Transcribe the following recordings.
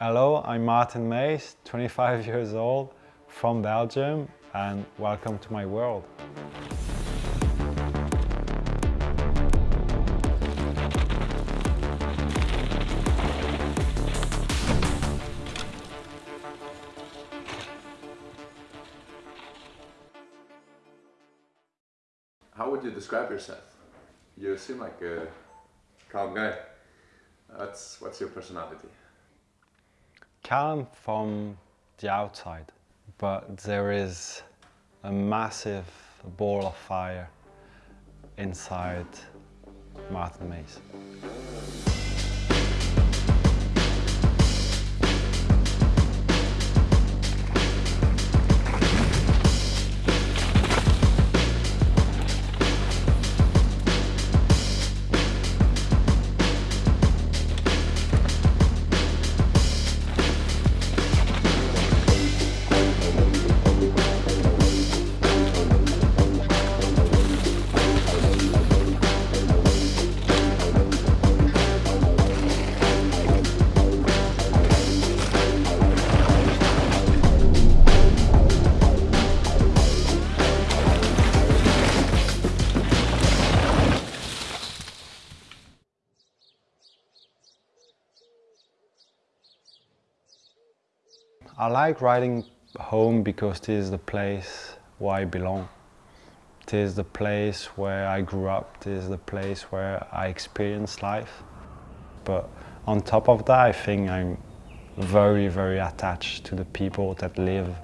Hello, I'm Martin Maes, 25 years old, from Belgium, and welcome to my world. How would you describe yourself? You seem like a calm guy. That's what's your personality? Calm from the outside, but there is a massive ball of fire inside Martin Maes. I like riding home because this is the place where I belong. This is the place where I grew up. This is the place where I experienced life. But on top of that, I think I'm very, very attached to the people that live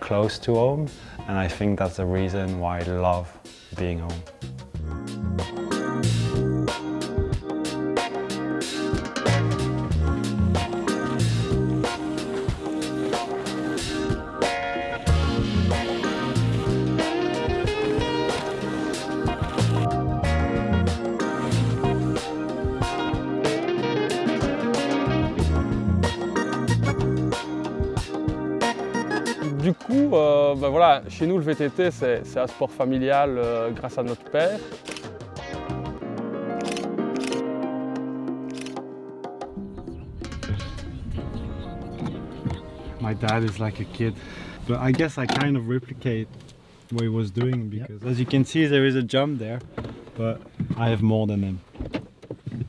close to home. And I think that's the reason why I love being home. Du coup, euh, ben voilà, chez nous le VTT c'est un sport familial euh, grâce à notre père. My dad is like a kid, but I guess I kind of replicate what he was doing because as you can see there is a jump there, but I have more than him.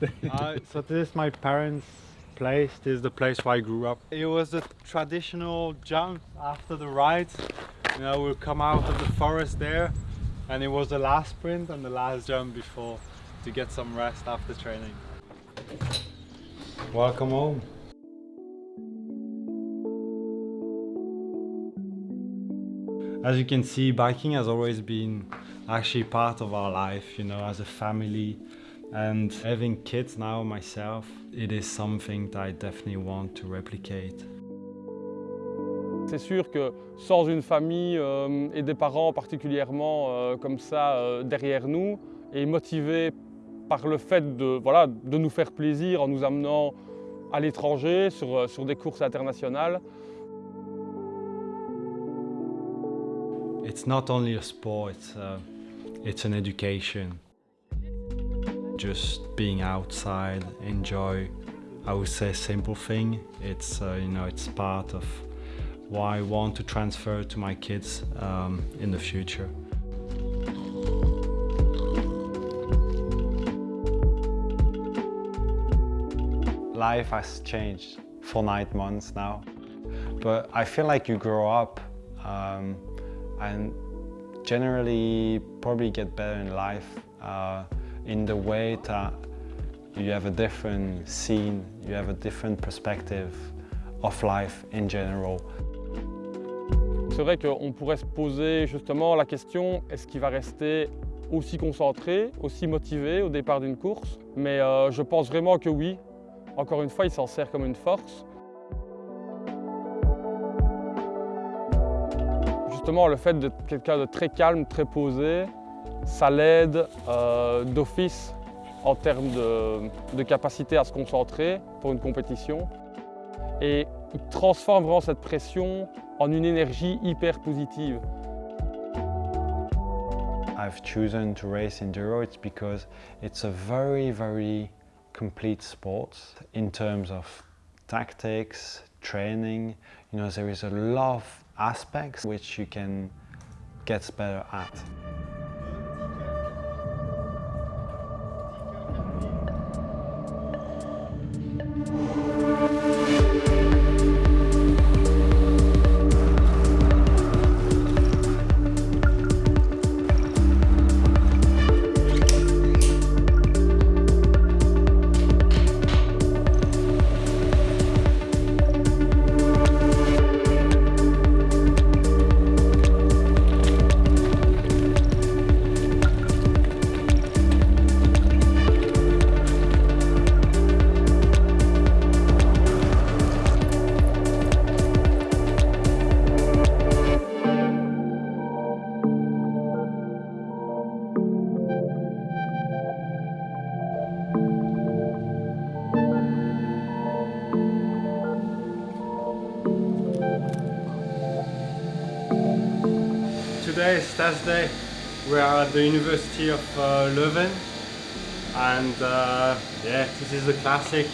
uh, so this is my parents' place, this is the place where I grew up. It was a traditional jump after the ride. You know, we'll come out of the forest there and it was the last sprint and the last jump before to get some rest after training. Welcome home. As you can see, biking has always been actually part of our life, you know, as a family. And having kids now myself, it is something that I definitely want to replicate. C'est sûr que sans une famille euh, et des parents particulièrement euh, comme ça euh, derrière nous et motivés par le fait de, voilà, de nous faire plaisir en nous amenant à l'étranger sur, sur des courses internationales, It's not only a sport, it's, uh, it's an education. Just being outside, enjoy, I would say simple thing. It's, uh, you know, it's part of why I want to transfer to my kids um, in the future. Life has changed for nine months now, but I feel like you grow up um, and generally probably get better in life uh, in the way that you have a different scene, you have a different perspective of life in general. c'est vrai qu'on pourrait se poser justement la question est-ce qu'il va rester aussi concentré, aussi motivé au départ d'une course? Mais euh, je pense vraiment que oui. Encore une fois, il s'en sert comme une force. Justement, le fait d'être quelqu'un de très calme, très posé, ça l'aide euh, d'office en termes de, de capacité à se concentrer pour une compétition. Et transforme vraiment cette pression en une énergie hyper positive. I've chosen to race enduro it's because it's a very very complete sport in terms of tactics, training. You know, there is a lot of aspects which you can get better at. Is Thursday. We are at the University of uh, Leuven and uh, yeah, this is a classic.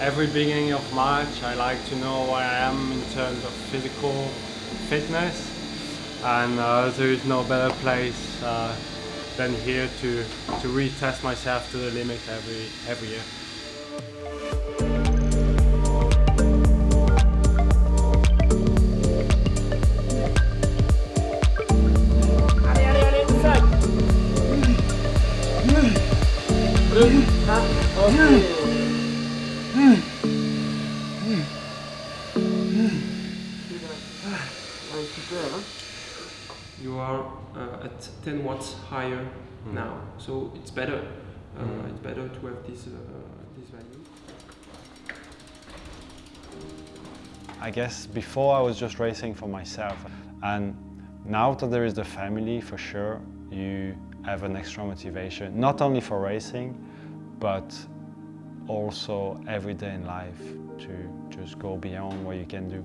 Every beginning of March I like to know where I am in terms of physical fitness and uh, there is no better place uh, than here to, to retest myself to the limit every, every year. You are uh, at 10 watts higher now, so it's better. Uh, It's better to have this uh, this value. I guess before I was just racing for myself and now that there is the family for sure you have an extra motivation not only for racing but also every day in life to just go beyond what you can do.